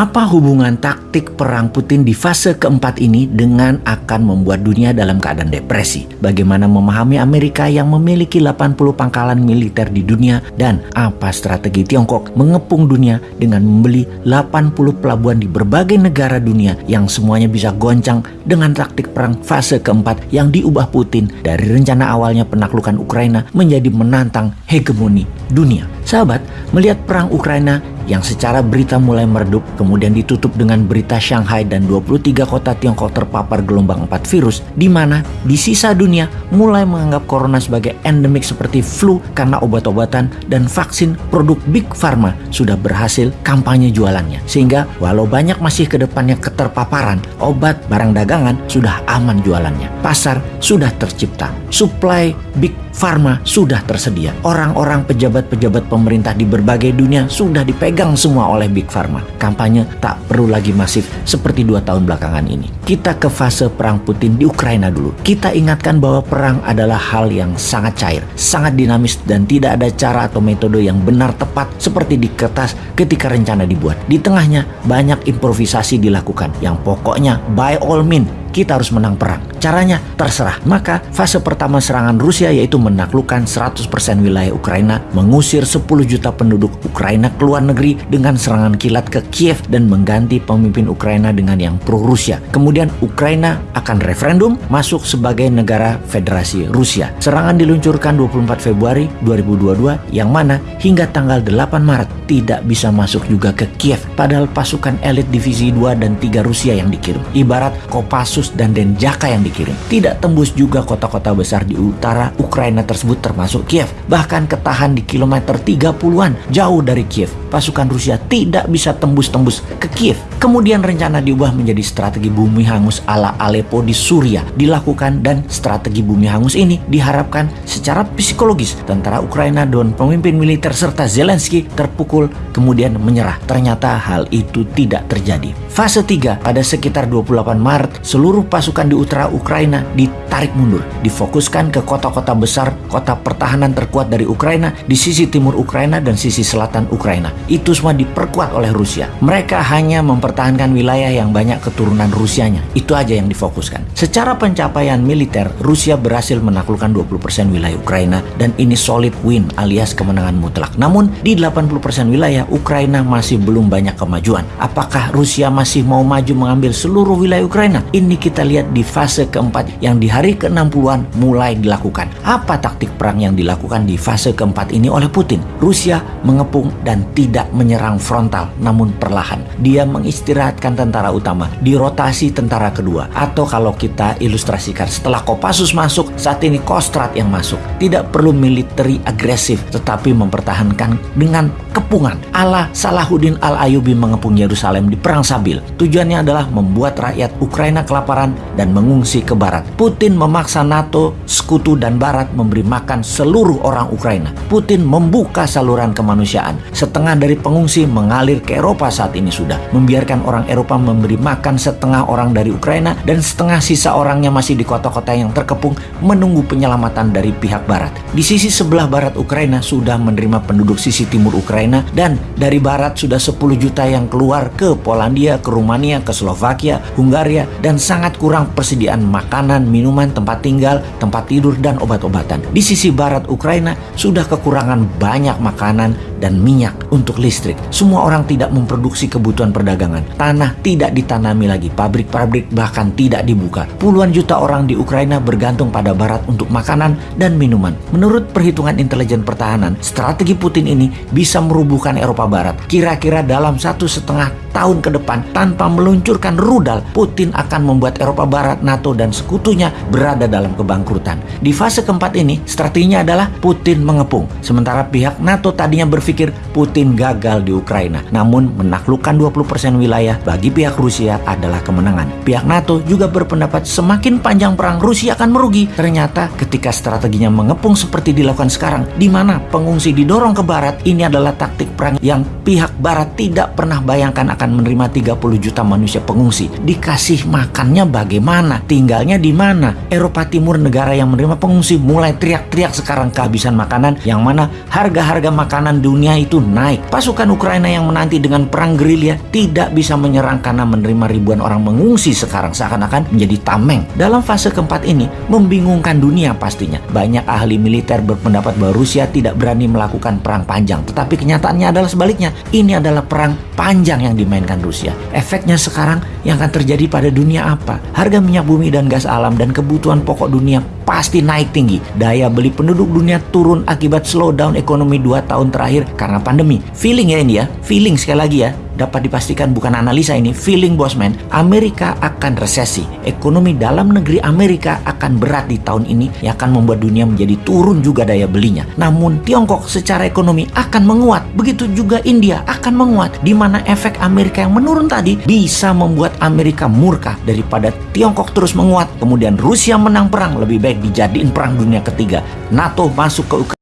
Apa hubungan taktik perang Putin di fase keempat ini dengan akan membuat dunia dalam keadaan depresi? Bagaimana memahami Amerika yang memiliki 80 pangkalan militer di dunia dan apa strategi Tiongkok mengepung dunia dengan membeli 80 pelabuhan di berbagai negara dunia yang semuanya bisa goncang dengan taktik perang fase keempat yang diubah Putin dari rencana awalnya penaklukan Ukraina menjadi menantang hegemoni dunia. Sahabat, melihat perang Ukraina yang secara berita mulai meredup kemudian ditutup dengan berita Shanghai dan 23 kota Tiongkok terpapar gelombang 4 virus di mana di sisa dunia mulai menganggap corona sebagai endemik seperti flu karena obat-obatan dan vaksin produk Big Pharma sudah berhasil kampanye jualannya. Sehingga walau banyak masih ke depannya keterpaparan obat barang dagangan sudah aman jualannya. Pasar sudah tercipta. Supply Big Pharma sudah tersedia. Orang-orang pejabat-pejabat pemerintah di berbagai dunia sudah dipegang dipegang semua oleh Big Pharma. Kampanye tak perlu lagi masif seperti dua tahun belakangan ini. Kita ke fase perang Putin di Ukraina dulu. Kita ingatkan bahwa perang adalah hal yang sangat cair, sangat dinamis dan tidak ada cara atau metode yang benar tepat seperti di kertas ketika rencana dibuat. Di tengahnya banyak improvisasi dilakukan yang pokoknya by all means kita harus menang perang. Caranya terserah. Maka fase pertama serangan Rusia yaitu menaklukkan 100% wilayah Ukraina, mengusir 10 juta penduduk Ukraina ke luar negeri dengan serangan kilat ke Kiev dan mengganti pemimpin Ukraina dengan yang pro-Rusia. Kemudian Ukraina akan referendum masuk sebagai negara federasi Rusia. Serangan diluncurkan 24 Februari 2022 yang mana hingga tanggal 8 Maret tidak bisa masuk juga ke Kiev padahal pasukan elit divisi 2 dan 3 Rusia yang dikirim. Ibarat Kopassus dan Denjaka yang dikirim. Tidak tembus juga kota-kota besar di utara Ukraina tersebut termasuk Kiev. Bahkan ketahan di kilometer 30-an jauh dari Kiev. Pasukan Rusia tidak bisa tembus-tembus ke Kiev. Kemudian rencana diubah menjadi strategi bumi hangus ala Aleppo di Suria dilakukan dan strategi bumi hangus ini diharapkan secara psikologis tentara Ukraina dan pemimpin militer serta Zelensky terpukul kemudian menyerah. Ternyata hal itu tidak terjadi. Fase 3 pada sekitar 28 Maret seluruh pasukan di utara Ukraina ditarik mundur, difokuskan ke kota-kota besar, kota pertahanan terkuat dari Ukraina di sisi timur Ukraina dan sisi selatan Ukraina. Itu semua diperkuat oleh Rusia. Mereka hanya mempertahankan wilayah yang banyak keturunan Rusianya. Itu aja yang difokuskan. Secara pencapaian militer, Rusia berhasil menaklukkan 20% wilayah Ukraina dan ini solid win alias kemenangan mutlak. Namun di 80% wilayah Ukraina masih belum banyak kemajuan. Apakah Rusia masih mau maju mengambil seluruh wilayah Ukraina? Ini kita lihat di fase keempat yang di hari ke-60-an mulai dilakukan. Apa taktik perang yang dilakukan di fase keempat ini oleh Putin? Rusia mengepung dan tidak menyerang frontal namun perlahan. Dia mengistirahatkan tentara utama, di rotasi tentara kedua. Atau kalau kita ilustrasikan setelah Kopassus masuk, saat ini Kostrat yang masuk. Tidak perlu militeri agresif tetapi mempertahankan dengan kepungan. Allah Salahuddin Al-Ayubi mengepung Yerusalem di Perang Sabil. Tujuannya adalah membuat rakyat Ukraina kelaparan dan mengungsi ke barat. Putin memaksa NATO, sekutu dan barat memberi makan seluruh orang Ukraina. Putin membuka saluran kemanusiaan. Setengah dari pengungsi mengalir ke Eropa saat ini sudah. Membiarkan orang Eropa memberi makan setengah orang dari Ukraina dan setengah sisa orangnya masih di kota-kota yang terkepung menunggu penyelamatan dari pihak barat. Di sisi sebelah barat Ukraina sudah menerima penduduk sisi timur Ukraina dan dari barat sudah 10 juta yang keluar ke Polandia, ke Rumania, ke Slovakia, Hungaria dan sangat kurang persediaan makanan, minuman, tempat tinggal, tempat tidur, dan obat-obatan. Di sisi barat Ukraina sudah kekurangan banyak makanan dan minyak untuk listrik. Semua orang tidak memproduksi kebutuhan perdagangan. Tanah tidak ditanami lagi, pabrik-pabrik bahkan tidak dibuka. Puluhan juta orang di Ukraina bergantung pada barat untuk makanan dan minuman. Menurut perhitungan intelijen pertahanan, strategi Putin ini bisa merubuhkan Eropa Barat. Kira-kira dalam satu setengah tahun ke depan tanpa meluncurkan rudal, Putin akan membuat Eropa Barat, NATO, dan sekutunya berada dalam kebangkrutan. Di fase keempat ini, strateginya adalah Putin mengepung. Sementara pihak NATO tadinya berpikir Putin gagal di Ukraina, namun menaklukkan 20% wilayah bagi pihak Rusia adalah kemenangan. Pihak NATO juga berpendapat semakin panjang perang Rusia akan merugi. Ternyata ketika strateginya mengepung seperti dilakukan sekarang, di mana pengungsi didorong ke barat, ini adalah taktik perang yang pihak barat tidak pernah bayangkan akan menerima 30 juta manusia pengungsi. Dikasih makannya bagaimana? Tinggalnya di mana? Eropa Timur negara yang menerima pengungsi mulai teriak-teriak sekarang kehabisan makanan yang mana harga-harga makanan dunia dunia itu naik. Pasukan Ukraina yang menanti dengan perang gerilya tidak bisa menyerang karena menerima ribuan orang mengungsi sekarang seakan-akan menjadi tameng. Dalam fase keempat ini membingungkan dunia pastinya. Banyak ahli militer berpendapat bahwa Rusia tidak berani melakukan perang panjang. Tetapi kenyataannya adalah sebaliknya. Ini adalah perang panjang yang dimainkan Rusia. Efeknya sekarang yang akan terjadi pada dunia apa? Harga minyak bumi dan gas alam dan kebutuhan pokok dunia pasti naik tinggi. Daya beli penduduk dunia turun akibat slowdown ekonomi 2 tahun terakhir karena pandemi. Feeling ya ini ya, feeling sekali lagi ya dapat dipastikan bukan analisa ini, feeling bosman, Amerika akan resesi. Ekonomi dalam negeri Amerika akan berat di tahun ini yang akan membuat dunia menjadi turun juga daya belinya. Namun Tiongkok secara ekonomi akan menguat. Begitu juga India akan menguat di mana efek Amerika yang menurun tadi bisa membuat Amerika murka daripada Tiongkok terus menguat. Kemudian Rusia menang perang lebih baik dijadiin perang dunia ketiga. NATO masuk ke Ukraina